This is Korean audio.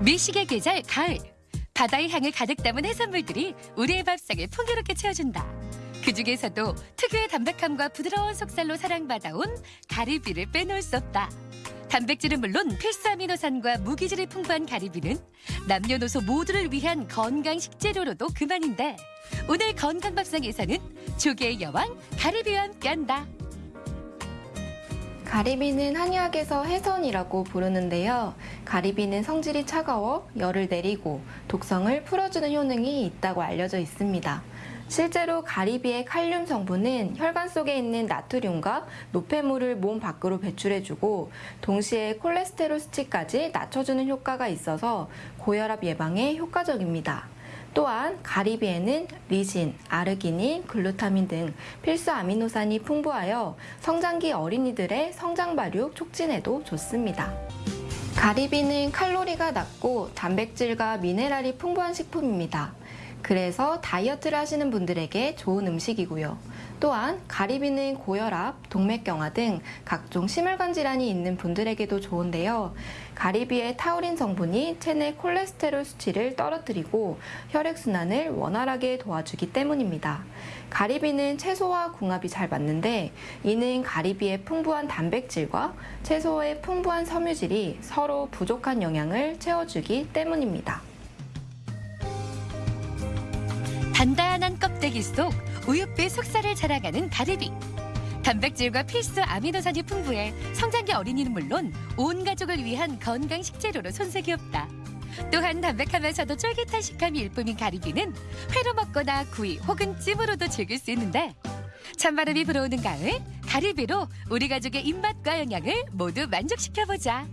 미식의 계절 가을. 바다의 향을 가득 담은 해산물들이 우리의 밥상을 풍요롭게 채워준다. 그 중에서도 특유의 담백함과 부드러운 속살로 사랑받아온 가리비를 빼놓을 수 없다. 단백질은 물론 필수 아미노산과 무기질이 풍부한 가리비는 남녀노소 모두를 위한 건강 식재료로도 그만인데 오늘 건강밥상에서는 조개의 여왕 가리비와 함께한다. 가리비는 한의학에서 해선이라고 부르는데요. 가리비는 성질이 차가워 열을 내리고 독성을 풀어주는 효능이 있다고 알려져 있습니다. 실제로 가리비의 칼륨 성분은 혈관 속에 있는 나트륨과 노폐물을 몸 밖으로 배출해주고 동시에 콜레스테롤 수치까지 낮춰주는 효과가 있어서 고혈압 예방에 효과적입니다. 또한 가리비에는 리신, 아르기닌, 글루타민 등 필수 아미노산이 풍부하여 성장기 어린이들의 성장 발육 촉진에도 좋습니다. 가리비는 칼로리가 낮고 단백질과 미네랄이 풍부한 식품입니다. 그래서 다이어트를 하시는 분들에게 좋은 음식이고요. 또한 가리비는 고혈압, 동맥경화 등 각종 심혈관 질환이 있는 분들에게도 좋은데요. 가리비의 타우린 성분이 체내 콜레스테롤 수치를 떨어뜨리고 혈액순환을 원활하게 도와주기 때문입니다. 가리비는 채소와 궁합이 잘 맞는데 이는 가리비의 풍부한 단백질과 채소의 풍부한 섬유질이 서로 부족한 영양을 채워주기 때문입니다. 단단한 껍데기 속 우윳빛 속살을 자라가는 가리비. 단백질과 필수 아미노산이 풍부해 성장기 어린이는 물론 온 가족을 위한 건강 식재료로 손색이 없다. 또한 담백하면서도 쫄깃한 식감이 일품인 가리비는 회로 먹거나 구이 혹은 찜으로도 즐길 수 있는데 찬바람이 불어오는 가을 가리비로 우리 가족의 입맛과 영양을 모두 만족시켜보자.